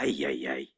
Ai, ai, ai.